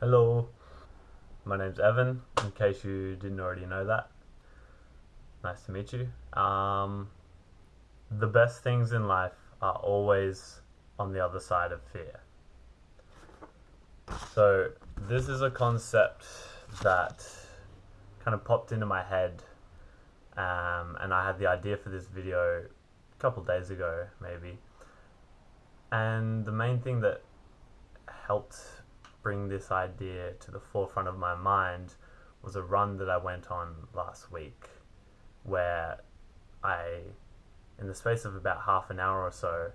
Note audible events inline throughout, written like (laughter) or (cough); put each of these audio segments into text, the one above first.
Hello, my name's Evan, in case you didn't already know that. Nice to meet you. Um, the best things in life are always on the other side of fear. So, this is a concept that kind of popped into my head, um, and I had the idea for this video a couple days ago, maybe. And the main thing that helped bring this idea to the forefront of my mind was a run that I went on last week where I, in the space of about half an hour or so,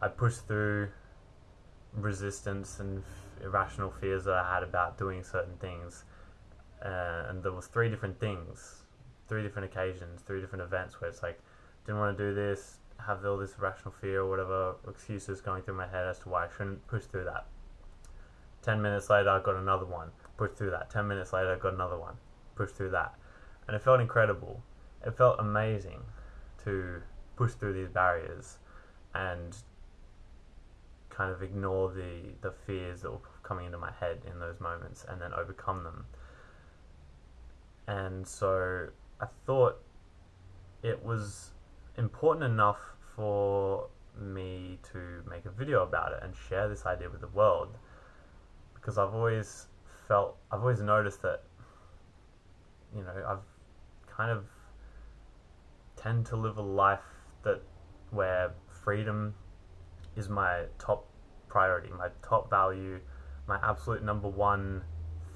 I pushed through resistance and irrational fears that I had about doing certain things. Uh, and there was three different things, three different occasions, three different events where it's like, didn't want to do this, have all this irrational fear or whatever excuses going through my head as to why I shouldn't push through that. 10 minutes later, I got another one, pushed through that. 10 minutes later, I got another one, pushed through that. And it felt incredible. It felt amazing to push through these barriers and kind of ignore the, the fears that were coming into my head in those moments and then overcome them. And so I thought it was important enough for me to make a video about it and share this idea with the world because I've always felt I've always noticed that you know I've kind of tend to live a life that where freedom is my top priority, my top value, my absolute number one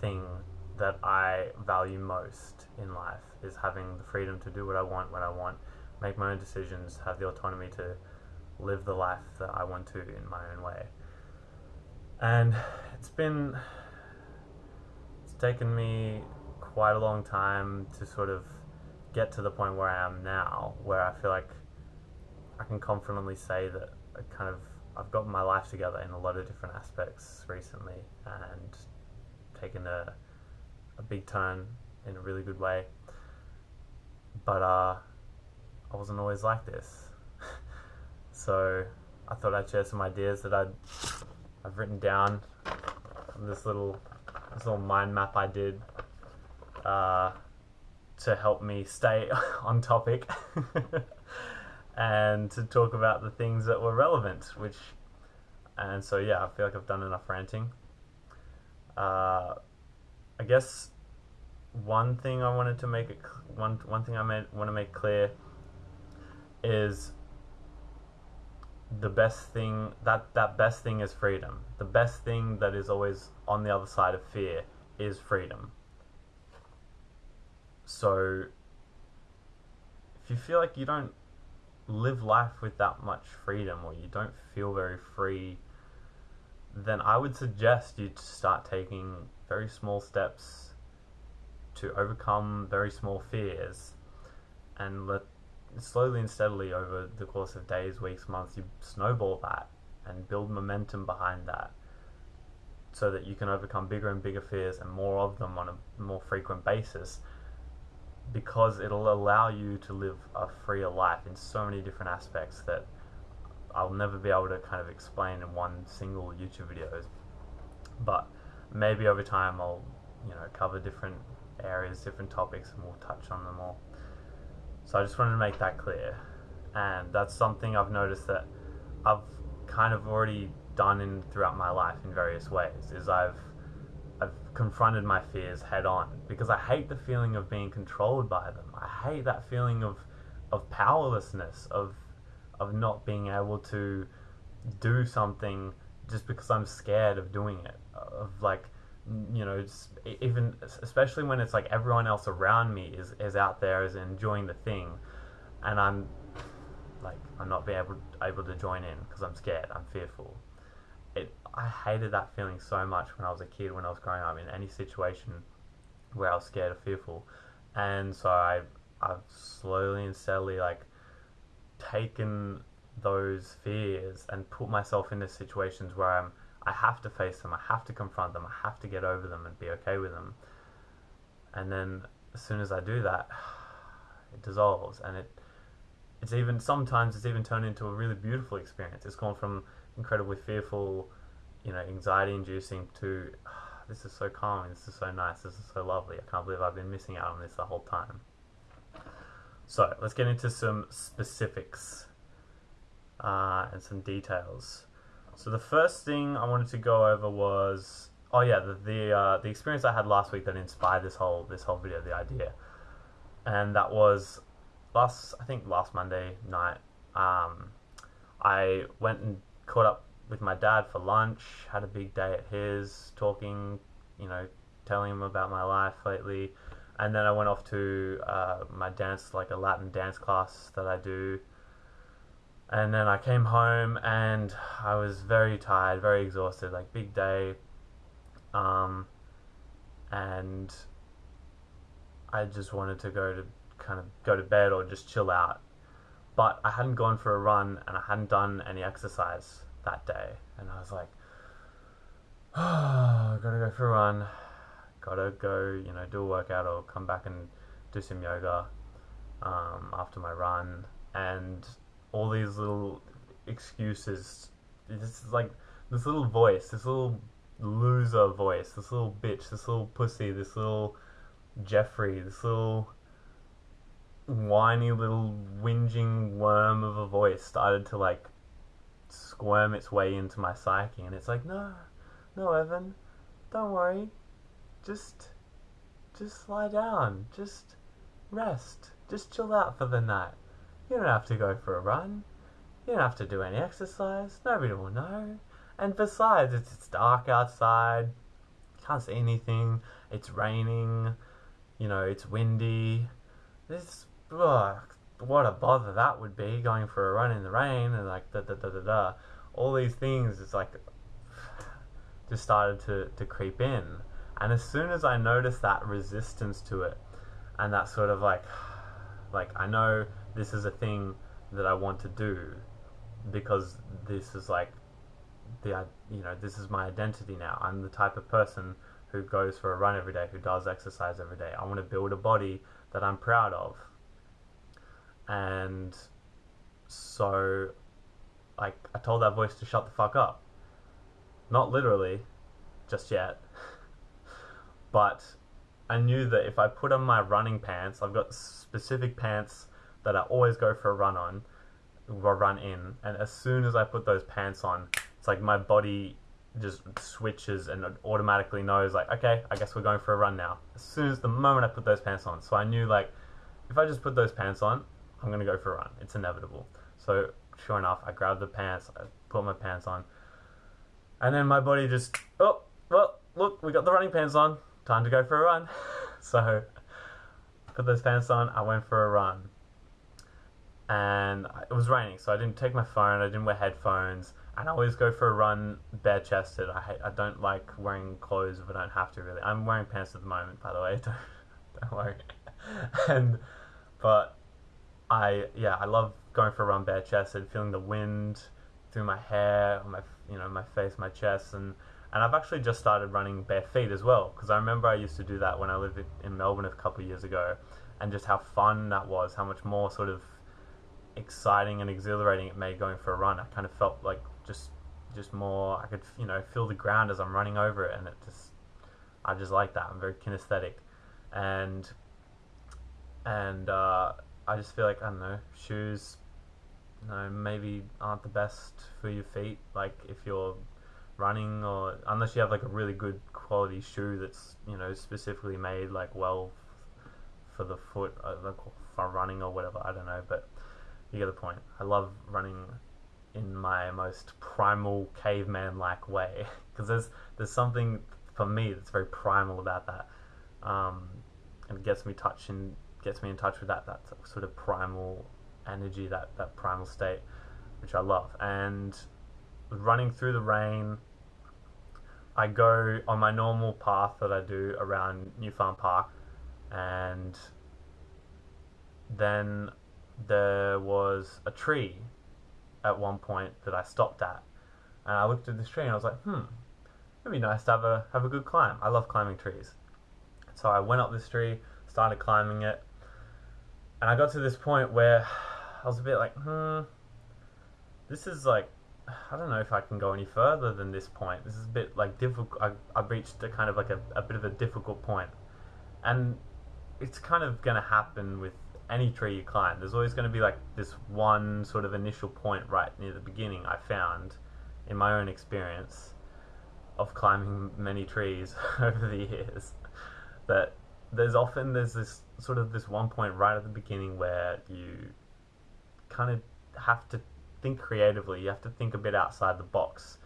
thing that I value most in life is having the freedom to do what I want when I want, make my own decisions, have the autonomy to live the life that I want to in my own way. And it's been it's taken me quite a long time to sort of get to the point where I am now, where I feel like I can confidently say that I kind of I've gotten my life together in a lot of different aspects recently and taken a a big turn in a really good way. But uh, I wasn't always like this. (laughs) so I thought I'd share some ideas that I'd I've written down this little this little mind map I did uh, to help me stay (laughs) on topic (laughs) and to talk about the things that were relevant. Which and so yeah, I feel like I've done enough ranting. Uh, I guess one thing I wanted to make it one one thing I made, want to make clear is the best thing that that best thing is freedom. The best thing that is always on the other side of fear is freedom. So if you feel like you don't live life with that much freedom or you don't feel very free, then I would suggest you to start taking very small steps to overcome very small fears and let slowly and steadily over the course of days, weeks, months, you snowball that and build momentum behind that so that you can overcome bigger and bigger fears and more of them on a more frequent basis because it'll allow you to live a freer life in so many different aspects that I'll never be able to kind of explain in one single YouTube video. But maybe over time I'll, you know, cover different areas, different topics, and we'll touch on them all. So I just wanted to make that clear. And that's something I've noticed that I've kind of already done in throughout my life in various ways is I've I've confronted my fears head on because I hate the feeling of being controlled by them. I hate that feeling of of powerlessness of of not being able to do something just because I'm scared of doing it of like you know, even especially when it's like everyone else around me is, is out there is enjoying the thing, and I'm like I'm not being able able to join in because I'm scared, I'm fearful. It I hated that feeling so much when I was a kid, when I was growing up in any situation where I was scared or fearful, and so I I've slowly and steadily like taken those fears and put myself into situations where I'm I have to face them, I have to confront them, I have to get over them and be okay with them. And then as soon as I do that, (sighs) it dissolves and it it's even sometimes it's even turned into a really beautiful experience. It's gone from incredibly fearful, you know, anxiety inducing to (sighs) this is so calming, this is so nice, this is so lovely. I can't believe I've been missing out on this the whole time. So let's get into some specifics uh, and some details. So the first thing I wanted to go over was oh yeah the the, uh, the experience I had last week that inspired this whole this whole video the idea, and that was last I think last Monday night. Um, I went and caught up with my dad for lunch. Had a big day at his, talking, you know, telling him about my life lately, and then I went off to uh, my dance, like a Latin dance class that I do. And then I came home and I was very tired, very exhausted, like big day. Um, and I just wanted to go to kind of go to bed or just chill out. But I hadn't gone for a run and I hadn't done any exercise that day. And I was like, oh, (sighs) gotta go for a run. Gotta go, you know, do a workout or come back and do some yoga um, after my run. And all these little excuses. This is like this little voice, this little loser voice, this little bitch, this little pussy, this little Jeffrey, this little whiny little whinging worm of a voice started to like squirm its way into my psyche and it's like no no evan don't worry. Just just lie down. Just rest. Just chill out for the night you don't have to go for a run. You don't have to do any exercise. Nobody will know. And besides it's, it's dark outside. Can't see anything. It's raining. You know it's windy. This ugh, what a bother that would be going for a run in the rain and like da da da da da. All these things it's like (sighs) just started to, to creep in. And as soon as I noticed that resistance to it and that sort of like (sighs) like I know this is a thing that I want to do because this is like the uh, you know this is my identity now. I'm the type of person who goes for a run every day, who does exercise every day. I want to build a body that I'm proud of and so like I told that voice to shut the fuck up. Not literally, just yet. (laughs) but I knew that if I put on my running pants, I've got specific pants that I always go for a run on, or run in, and as soon as I put those pants on, it's like my body just switches and automatically knows like, okay, I guess we're going for a run now. As soon as the moment I put those pants on. So I knew like if I just put those pants on, I'm gonna go for a run. It's inevitable. So sure enough, I grabbed the pants, I put my pants on, and then my body just oh well look we got the running pants on, time to go for a run. (laughs) so put those pants on, I went for a run, and it was raining, so I didn't take my phone, I didn't wear headphones. And I always go for a run bare chested. I hate, I don't like wearing clothes if I don't have to really. I'm wearing pants at the moment, by the way. (laughs) Don't, don't worry. (laughs) and but I yeah, I love going for a run bare chested, feeling the wind through my hair, my you know my face, my chest, and and I've actually just started running bare feet as well because I remember I used to do that when I lived in Melbourne a couple of years ago, and just how fun that was, how much more sort of exciting and exhilarating it made going for a run. I kind of felt like just just more I could you know feel the ground as I'm running over it, and it just I just like that. I'm very kinesthetic, and and uh, I just feel like I don't know shoes, you know, maybe aren't the best for your feet. Like if you're running or unless you have like a really good quality shoe that's you know specifically made like well for the foot, uh, like for running or whatever. I don't know, but you get the point. I love running in my most primal caveman like way (laughs) because there's there's something for me that's very primal about that um, and it gets me touch and gets me in touch with that that sort of primal energy, that that primal state, which I love. And running through the rain, I go on my normal path that I do around New Farm Park, and then there was a tree at one point that I stopped at, and I looked at this tree and I was like, hmm, it'd be nice to have a have a good climb. I love climbing trees, so I went up this tree, started climbing it, and I got to this point where (sighs) I was a bit like, hmm, this is like, I don't know if I can go any further than this point. This is a bit like difficult. I, I've reached a kind of like a, a bit of a difficult point, and it's kind of going to happen with any tree you climb. There's always going to be like this one sort of initial point right near the beginning. I found in my own experience of climbing many trees (laughs) over the years that there's often there's this sort of this one point right at the beginning where you kind of have to think creatively. You have to think a bit outside the box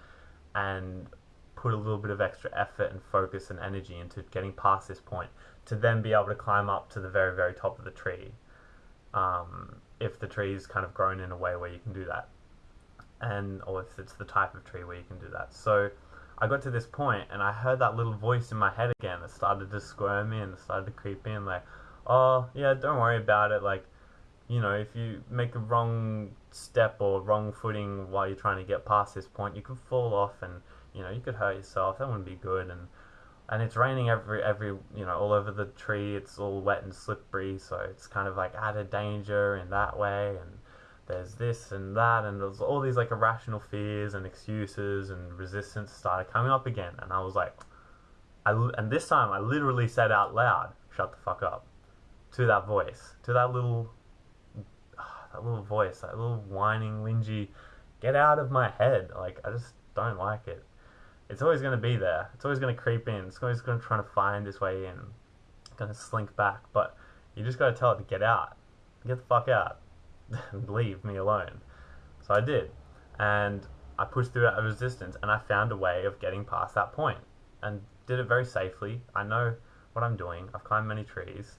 and put a little bit of extra effort and focus and energy into getting past this point to then be able to climb up to the very very top of the tree. Um, if the tree is kind of grown in a way where you can do that, and or if it's the type of tree where you can do that. So I got to this point and I heard that little voice in my head again that started to squirm in, started to creep in, like, oh, yeah, don't worry about it. Like, you know, if you make a wrong step or wrong footing while you're trying to get past this point, you could fall off and, you know, you could hurt yourself. That wouldn't be good. And, and it's raining every, every, you know, all over the tree. It's all wet and slippery. So it's kind of like added danger in that way. And, there's this and that, and there's all these like irrational fears and excuses and resistance started coming up again, and I was like, I and this time I literally said out loud, "Shut the fuck up," to that voice, to that little, (sighs) that little voice, that little whining, whingy, get out of my head. Like I just don't like it. It's always going to be there. It's always going to creep in. It's always going to try to find its way in. Going to slink back, but you just got to tell it to get out. Get the fuck out (laughs) leave me alone. So I did. And I pushed through that resistance and I found a way of getting past that point and did it very safely. I know what I'm doing. I've climbed many trees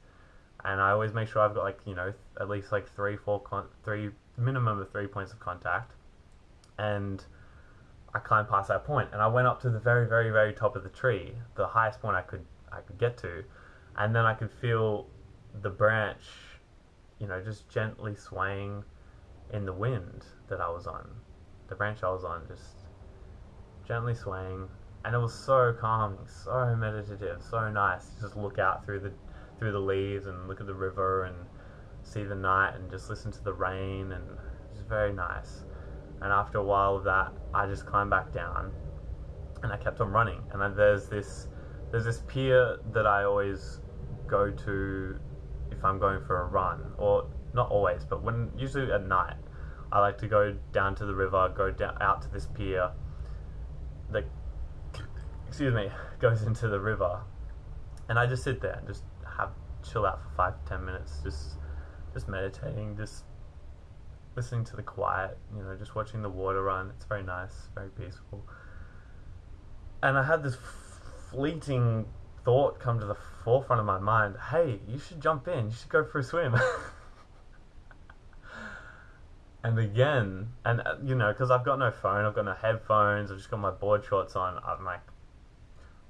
and I always make sure I've got like, you know, at least like three, four, three, minimum of three points of contact. And I climbed past that point and I went up to the very, very, very top of the tree, the highest point I could, I could get to. And then I could feel the branch you know, just gently swaying in the wind that I was on. The branch I was on, just gently swaying, and it was so calming, so meditative, so nice. to Just look out through the through the leaves and look at the river and see the night and just listen to the rain and it's very nice. And after a while of that, I just climbed back down and I kept on running. And then there's this there's this pier that I always go to if I'm going for a run, or not always, but when usually at night, I like to go down to the river, go down out to this pier that excuse me (laughs) goes into the river, and I just sit there and just have chill out for five to ten minutes, just just meditating, just listening to the quiet, you know, just watching the water run. It's very nice, very peaceful. And I had this fleeting thought come to the forefront of my mind hey, you should jump in, you should go for a swim. (laughs) and again, and uh, you know, because I've got no phone, I've got no headphones, I've just got my board shorts on, I'm like,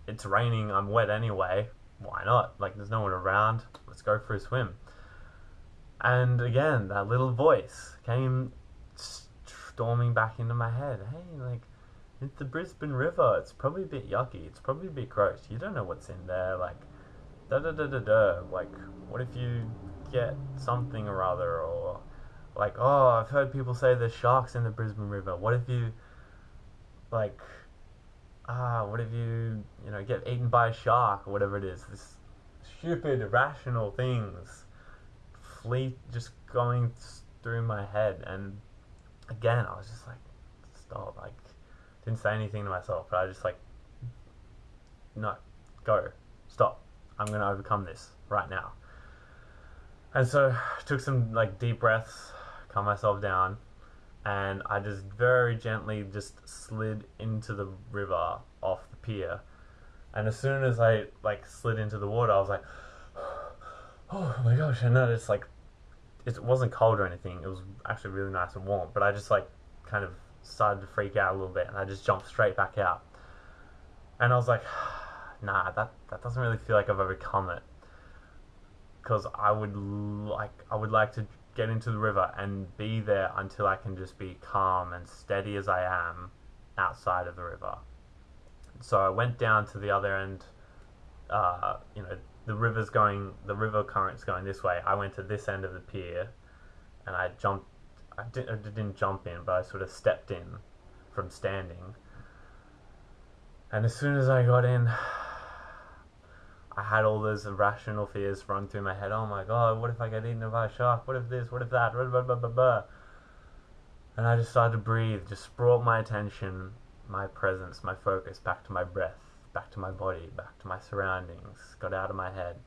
it's raining, I'm wet anyway, why not? Like, there's no one around, let's go for a swim. And again, that little voice came storming back into my head. Hey, like, it's the Brisbane River. It's probably a bit yucky. It's probably a bit gross. You don't know what's in there. Like, da da da da da. Like, what if you get something or other? Or, like, oh, I've heard people say there's sharks in the Brisbane River. What if you, like, ah, what if you, you know, get eaten by a shark or whatever it is? This stupid, irrational things fleet just going through my head. And again, I was just like, stop. Like, didn't say anything to myself, but I just like, no, go, stop. I'm going to overcome this right now. And so I took some like deep breaths, calm myself down, and I just very gently just slid into the river off the pier. And as soon as I like slid into the water, I was like, (sighs) oh my gosh! And then it's like, it wasn't cold or anything. It was actually really nice and warm. But I just like kind of started to freak out a little bit, and I just jumped straight back out. And I was like, (sighs) nah, that that doesn't really feel like I've overcome it. Because I would like I would like to get into the river and be there until I can just be calm and steady as I am outside of the river. So I went down to the other end. Uh, you know, the river's going, the river current's going this way. I went to this end of the pier, and I jumped I, did, I didn't jump in, but I sort of stepped in from standing. And as soon as I got in, (sighs) I had all those irrational fears run through my head. Oh my god, what if I get eaten by a shark? What if this? What if that? Blah, blah, blah. And I just started to breathe, just brought my attention, my presence, my focus back to my breath, back to my body, back to my surroundings, got out of my head.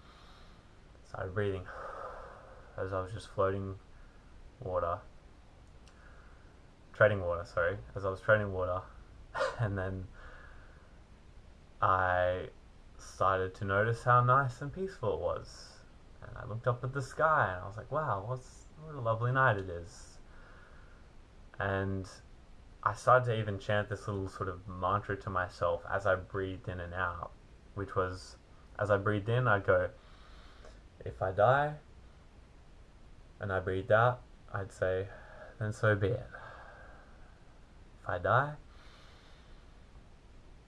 Started breathing (sighs) as I was just floating water, treading water, sorry, as I was treading water. (laughs) and then I started to notice how nice and peaceful it was. And I looked up at the sky and I was like, wow, what's, what a lovely night it is. And I started to even chant this little sort of mantra to myself as I breathed in and out, which was as I breathed in, I'd go, if I die, and I breathed out, I'd say, then so be it. If I die,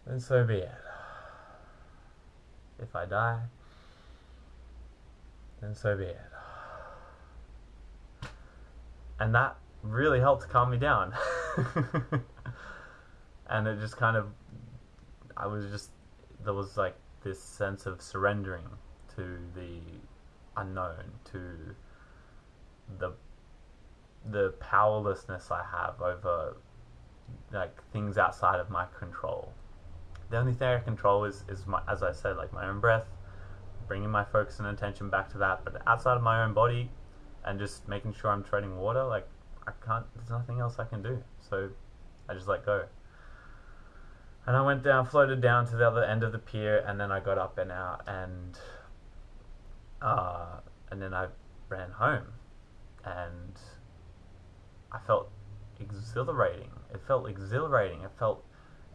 then so be it if I die, then so be it. And that really helped calm me down. (laughs) and it just kind of, I was just, there was like this sense of surrendering to the unknown, to the the powerlessness I have over like things outside of my control the only thing I control is, is my, as I said, like my own breath, bringing my focus and attention back to that. But outside of my own body and just making sure I'm treading water, like I can't, there's nothing else I can do. So I just let go. And I went down, floated down to the other end of the pier, and then I got up and out, and uh, and then I ran home, and I felt exhilarating. It felt exhilarating. It felt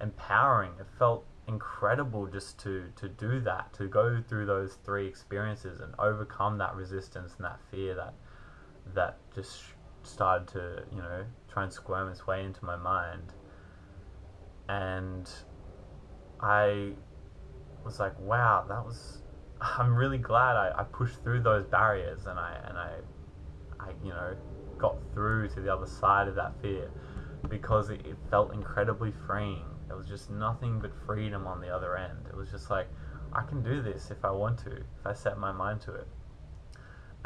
empowering. It felt incredible just to to do that, to go through those three experiences and overcome that resistance and that fear that that just started to you know try and squirm its way into my mind. And I was like, wow, that was. (laughs) I'm really glad I, I pushed through those barriers and I and I, I you know got through to the other side of that fear because it, it felt incredibly freeing it was just nothing but freedom on the other end. It was just like, I can do this if I want to, if I set my mind to it.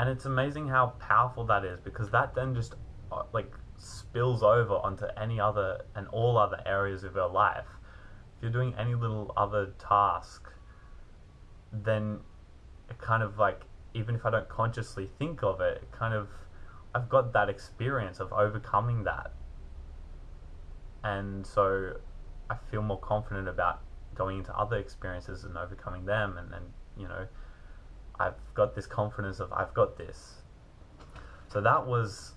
And it's amazing how powerful that is because that then just uh, like spills over onto any other and all other areas of your life. If you're doing any little other task, then it kind of like, even if I don't consciously think of it, it kind of, I've got that experience of overcoming that. And so I feel more confident about going into other experiences and overcoming them and then you know I've got this confidence of I've got this. So that was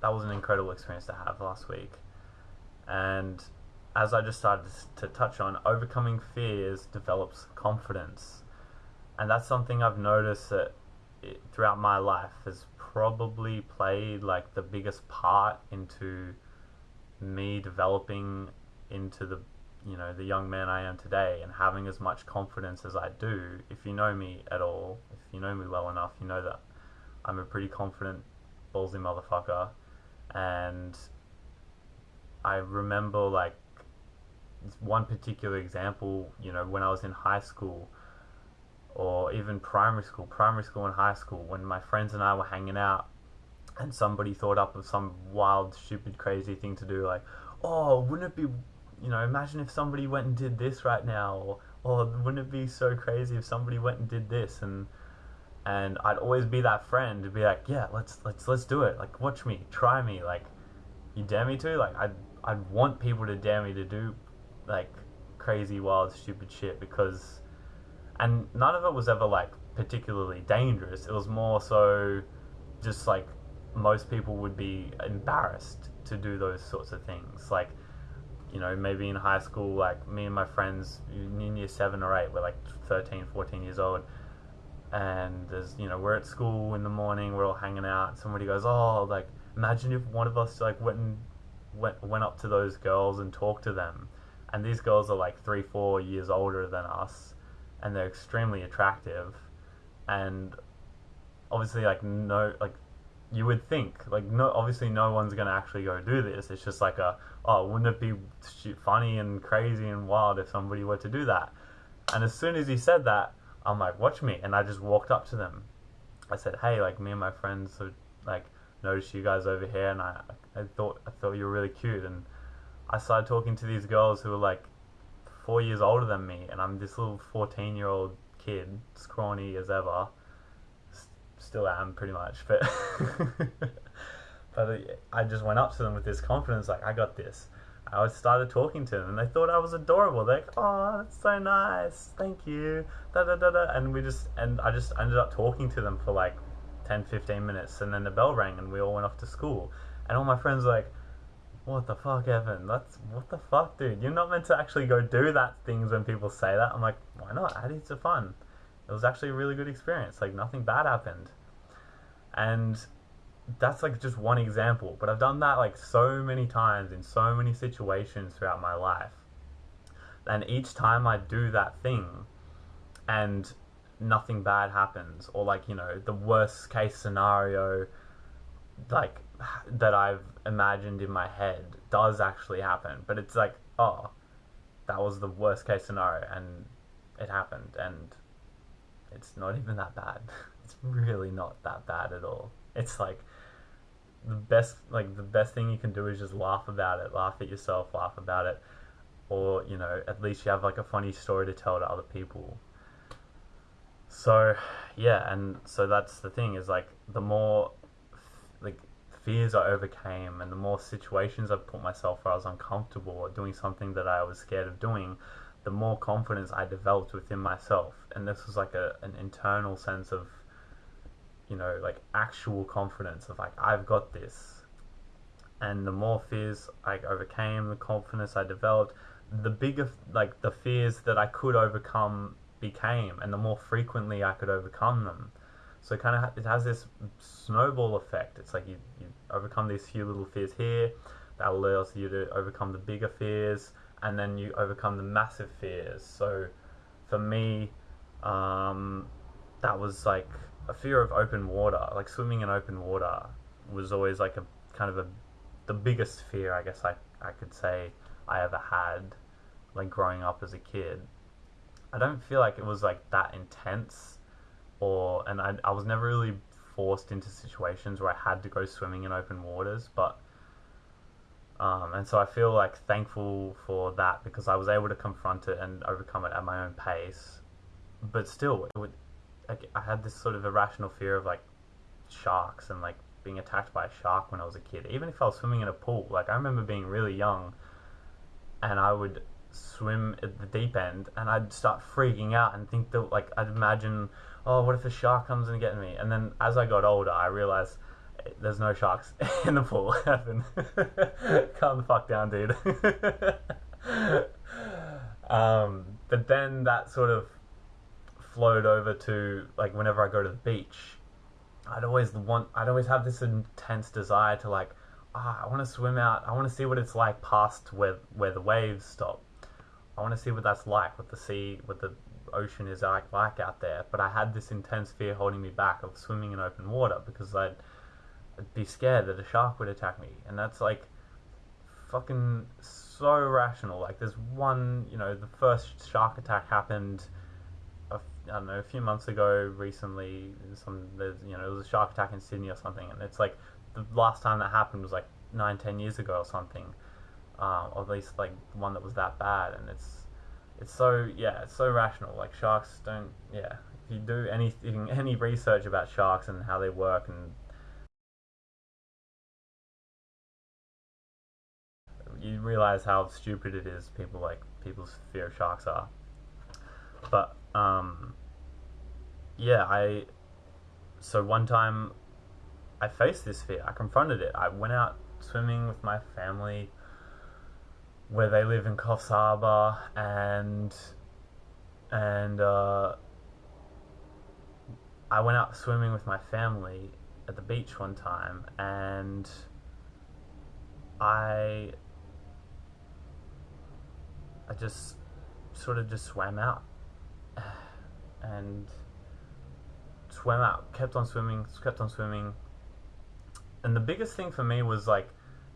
that was an incredible experience to have last week. And as I just started to touch on overcoming fears develops confidence. And that's something I've noticed that it, throughout my life has probably played like the biggest part into me developing into the you know the young man I am today and having as much confidence as I do if you know me at all if you know me well enough you know that I'm a pretty confident ballsy motherfucker. And I remember like one particular example you know when I was in high school or even primary school primary school and high school when my friends and I were hanging out and somebody thought up of some wild stupid crazy thing to do like oh wouldn't it be you know, imagine if somebody went and did this right now, or, or wouldn't it be so crazy if somebody went and did this? And and I'd always be that friend to be like, yeah, let's let's let's do it. Like, watch me, try me. Like, you dare me to? Like, I'd I'd want people to dare me to do like crazy, wild, stupid shit because, and none of it was ever like particularly dangerous. It was more so just like most people would be embarrassed to do those sorts of things. Like you know, maybe in high school, like me and my friends in year seven or eight, we're like 13, 14 years old. And there's, you know, we're at school in the morning, we're all hanging out. Somebody goes, oh, like, imagine if one of us, like, went and went, went up to those girls and talked to them. And these girls are like three, four years older than us. And they're extremely attractive. And obviously, like, no, like, you would think like no obviously no one's gonna actually go do this. It's just like a oh wouldn't it be funny and crazy and wild if somebody were to do that? And as soon as he said that i'm like watch me and i just walked up to them. I said hey like me and my friends have like noticed you guys over here and i i thought i thought you were really cute. And i started talking to these girls who were like four years older than me and i'm this little 14 year old kid scrawny as ever still am pretty much, but (laughs) but I just went up to them with this confidence, like I got this. I started talking to them, and they thought I was adorable. They're like, "Oh, that's so nice, thank you." Da da da da, and we just and I just ended up talking to them for like 10, 15 minutes, and then the bell rang, and we all went off to school. And all my friends were like, "What the fuck, Evan? That's what the fuck, dude? You're not meant to actually go do that things when people say that." I'm like, "Why not? Add it to fun." it was actually a really good experience. Like nothing bad happened. And that's like just one example, but I've done that like so many times in so many situations throughout my life. And each time I do that thing and nothing bad happens or like, you know, the worst case scenario like (sighs) that I've imagined in my head does actually happen, but it's like, oh, that was the worst case scenario and it happened and it's not even that bad. (laughs) It's really not that bad at all. It's like the best like the best thing you can do is just laugh about it, laugh at yourself, laugh about it, or you know at least you have like a funny story to tell to other people. So yeah, and so that's the thing is like the more like fears I overcame and the more situations I put myself where I was uncomfortable or doing something that I was scared of doing, the more confidence I developed within myself. And this was like a, an internal sense of, you know, like actual confidence of like, I've got this. And the more fears I overcame, the confidence I developed, the bigger, like, the fears that I could overcome became, and the more frequently I could overcome them. So kind of it has this snowball effect. It's like you, you overcome these few little fears here, that allows you to overcome the bigger fears, and then you overcome the massive fears. So for me, um, that was like a fear of open water. Like swimming in open water was always like a kind of a the biggest fear I guess I, I could say I ever had like growing up as a kid. I don't feel like it was like that intense or and I, I was never really forced into situations where I had to go swimming in open waters, but um, and so I feel like thankful for that because I was able to confront it and overcome it at my own pace. But still, would, I had this sort of irrational fear of like sharks and like being attacked by a shark when I was a kid. Even if I was swimming in a pool, like I remember being really young, and I would swim at the deep end, and I'd start freaking out and think that like I'd imagine, oh, what if a shark comes and gets me? And then as I got older, I realized there's no sharks (laughs) in the pool. (laughs) (laughs) Calm the fuck down, dude. um, but then that sort of flowed over to like whenever I go to the beach, I'd always want, I'd always have this intense desire to like, ah, I want to swim out. I want to see what it's like past where where the waves stop. I want to see what that's like, what the sea, what the ocean is like, like out there. But I had this intense fear holding me back of swimming in open water because I'd be scared that a shark would attack me, and that's like fucking so rational. Like there's one, you know, the first shark attack happened. I don't know, a few months ago. Recently, some there's you know there was a shark attack in Sydney or something, and it's like the last time that happened was like nine, ten years ago or something, uh, or at least like one that was that bad. And it's it's so yeah, it's so rational. Like sharks don't yeah. If you do anything, (laughs) any research about sharks and how they work and you realize how stupid it is. People like people's fear of sharks are. But um, yeah, I. So one time, I faced this fear. I confronted it. I went out swimming with my family, where they live in Coffs Harbour, and and uh, I went out swimming with my family at the beach one time, and I I just sort of just swam out and swam out, kept on swimming, kept on swimming, and the biggest thing for me was like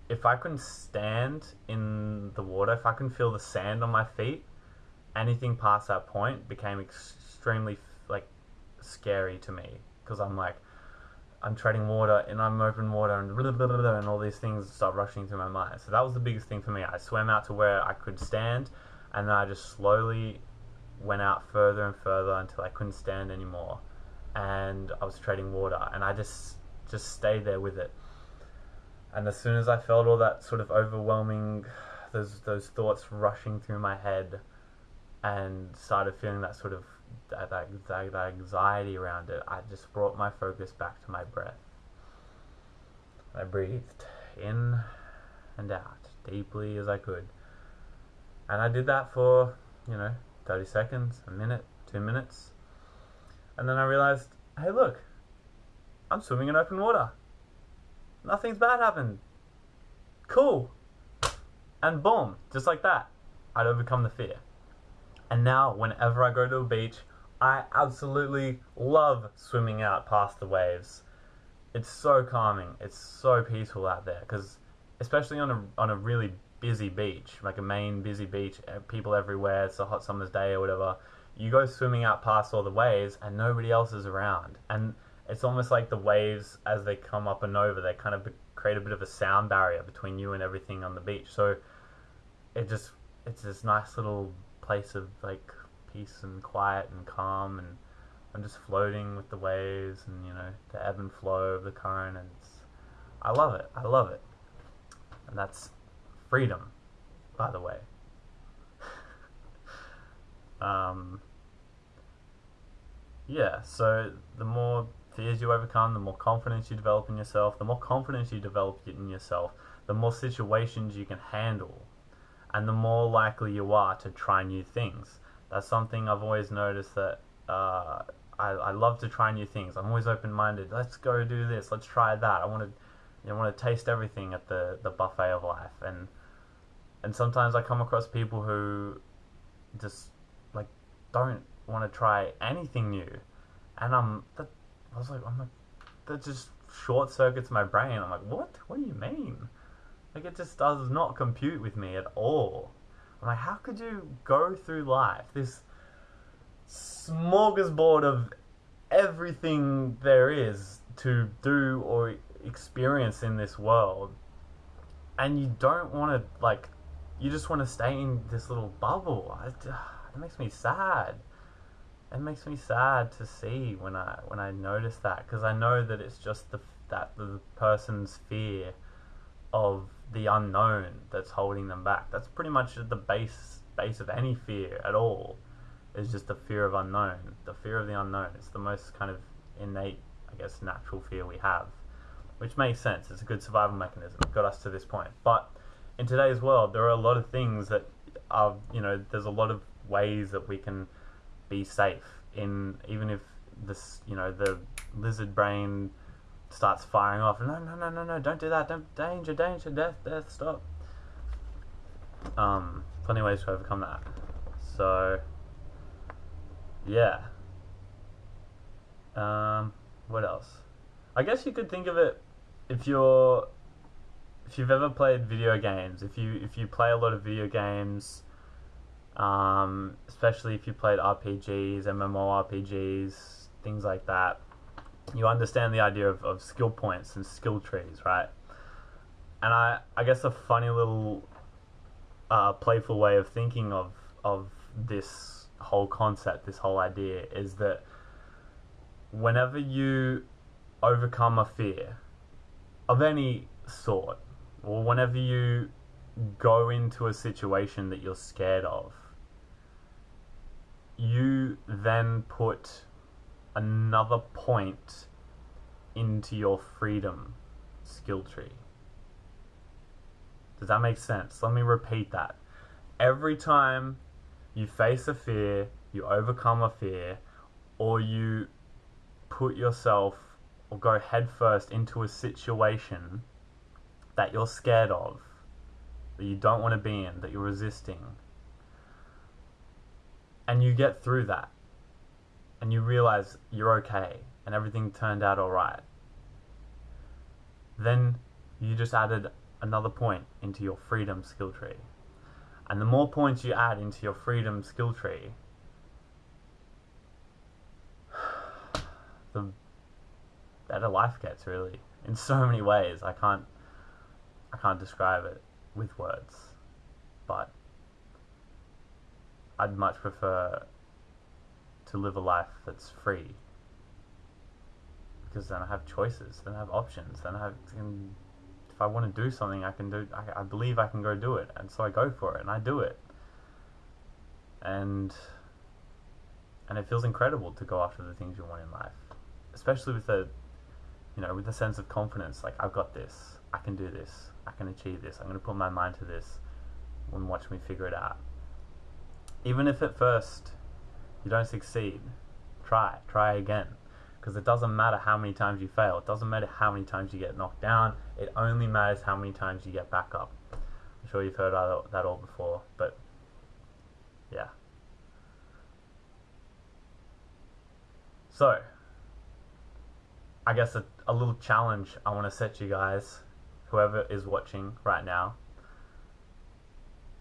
if I couldn't stand in the water, if I couldn't feel the sand on my feet, anything past that point became extremely like scary to me because I'm like I'm treading water and I'm open water and blah, blah, blah, and all these things start rushing through my mind. So that was the biggest thing for me. I swam out to where I could stand and then I just slowly went out further and further until I couldn't stand anymore and I was treading water and I just just stayed there with it. And as soon as I felt all that sort of overwhelming those those thoughts rushing through my head and started feeling that sort of that, that, that, that anxiety around it, I just brought my focus back to my breath. I breathed in and out deeply as I could. And I did that for, you know, 30 seconds, a minute, two minutes. And then I realized, hey, look, I'm swimming in open water. Nothing's bad happened. Cool. And boom, just like that, I'd overcome the fear. And now, whenever I go to a beach, I absolutely love swimming out past the waves. It's so calming. It's so peaceful out there because, especially on a on a really busy beach, like a main busy beach, eh, people everywhere. It's a hot summer's day or whatever. You go swimming out past all the waves and nobody else is around, and it's almost like the waves as they come up and over, they kind of create a bit of a sound barrier between you and everything on the beach. So it just it's this nice little place of like peace and quiet and calm and I'm just floating with the waves and you know the ebb and flow of the current and I love it. I love it. And that's freedom, by the way. (laughs) um, yeah, so the more fears you overcome, the more confidence you develop in yourself, the more confidence you develop in yourself, the more situations you can handle, and the more likely you are to try new things that's something I've always noticed that uh, I, I love to try new things. I'm always open minded. Let's go do this. Let's try that. I want to you want to taste everything at the, the buffet of life and and sometimes I come across people who just like don't want to try anything new. And I'm that I was like I'm like that just short circuits my brain. I'm like what? What do you mean? Like it just does not compute with me at all. I'm like, how could you go through life, this smorgasbord of everything there is to do or experience in this world, and you don't want to, like, you just want to stay in this little bubble. It, it makes me sad. It makes me sad to see when I when I notice that because I know that it's just the that the person's fear of the unknown that's holding them back. That's pretty much the base base of any fear at all. Is just the fear of unknown. The fear of the unknown. It's the most kind of innate, I guess, natural fear we have, which makes sense. It's a good survival mechanism. It got us to this point. But in today's world, there are a lot of things that are, you know, there's a lot of ways that we can be safe in, even if this, you know, the lizard brain starts firing off. No, no, no, no, no! Don't do that! Don't danger, danger, death, death! Stop. Um, plenty ways to overcome that. So, yeah. Um, what else? I guess you could think of it if you're if you've ever played video games. If you if you play a lot of video games. Um, especially if you played RPGs, MMORPGs, things like that you understand the idea of, of skill points and skill trees, right? And I, I guess a funny little uh, playful way of thinking of of this whole concept, this whole idea, is that whenever you overcome a fear of any sort, or whenever you go into a situation that you're scared of, you then put another point into your freedom skill tree. Does that make sense? Let me repeat that. Every time you face a fear, you overcome a fear, or you put yourself or go headfirst into a situation that you're scared of, that you don't want to be in, that you're resisting, and you get through that and you realize you're okay and everything turned out all right. then you just added another point into your freedom skill tree. And the more points you add into your freedom skill tree, (sighs) the better life gets really in so many ways. I can't I can't describe it with words. But I'd much prefer to live a life that's free because then I have choices, then I have options, then I have can, if I want to do something, I can do. I, I believe I can go do it, and so I go for it and I do it, and and it feels incredible to go after the things you want in life, especially with a you know with a sense of confidence. Like I've got this, I can do this, I can achieve this. I'm going to put my mind to this, and watch me figure it out. Even if at first you don't succeed, try, try again. Because it doesn't matter how many times you fail. It doesn't matter how many times you get knocked down. It only matters how many times you get back up. I'm sure you've heard that all before, but yeah. So, I guess a, a little challenge I want to set you guys, whoever is watching right now,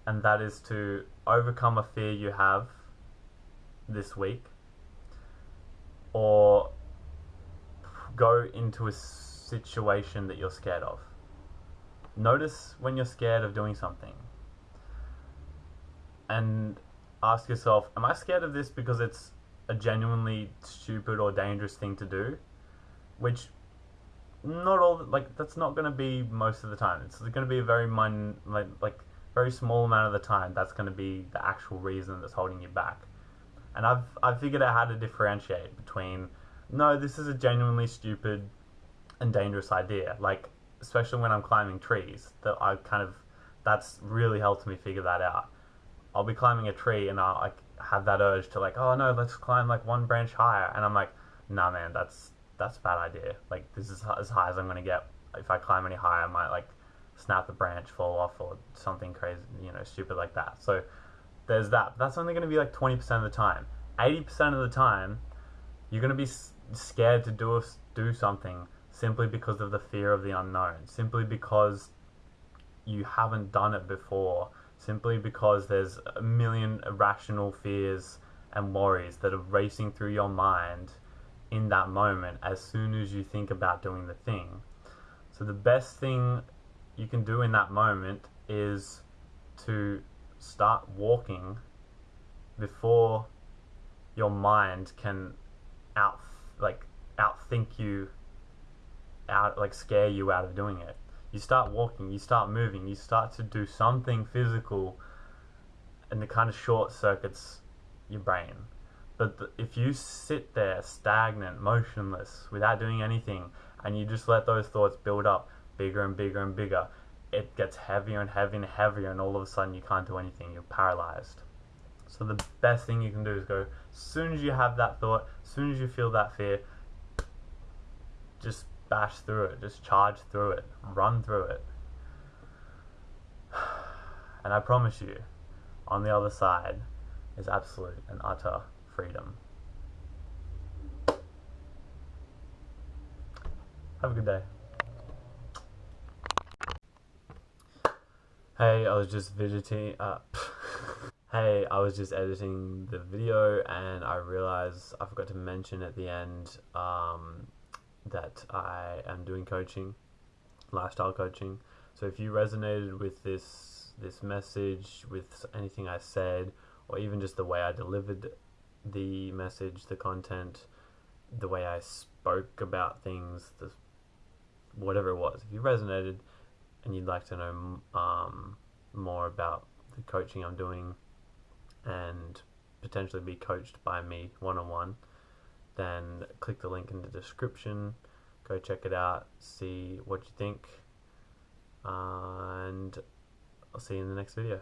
and that is to overcome a fear you have this week or go into a situation that you're scared of. Notice when you're scared of doing something and ask yourself, Am I scared of this because it's a genuinely stupid or dangerous thing to do? Which not all like that's not going to be most of the time. It's going to be a very min like like very small amount of the time. That's going to be the actual reason that's holding you back. And I've I've figured out how to differentiate between no, this is a genuinely stupid and dangerous idea. Like especially when I'm climbing trees, that I kind of that's really helped me figure that out. I'll be climbing a tree and I'll like have that urge to like, oh no, let's climb like one branch higher, and I'm like, nah, man, that's that's a bad idea. Like this is as high as I'm gonna get. If I climb any higher, I might like snap a branch, fall off, or something crazy, you know, stupid like that. So there's that. That's only gonna be like 20% of the time. 80% of the time, you're gonna be scared to do do something simply because of the fear of the unknown, simply because you haven't done it before, simply because there's a million irrational fears and worries that are racing through your mind in that moment as soon as you think about doing the thing. So the best thing you can do in that moment is to start walking before your mind can out like outthink you out like scare you out of doing it you start walking you start moving you start to do something physical and it kind of short circuits your brain but th- if you sit there stagnant motionless without doing anything and you just let those thoughts build up bigger and bigger and bigger it gets heavier and heavier and heavier and all of a sudden you can't do anything you're paralyzed. So the best thing you can do is go as soon as you have that thought as soon as you feel that fear just bash through it just charge through it run through it. (sighs) And i promise you on the other side is absolute and utter freedom have a good day Hey, I was just visiting. Uh, (laughs) hey, I was just editing the video and I realized I forgot to mention at the end um, that I am doing coaching, lifestyle coaching. So if you resonated with this this message, with anything I said, or even just the way I delivered the message, the content, the way I spoke about things, the whatever it was, if you resonated and you'd like to know um, more about the coaching I'm doing and potentially be coached by me one on one, then click the link in the description. Go check it out, see what you think, and I'll see you in the next video.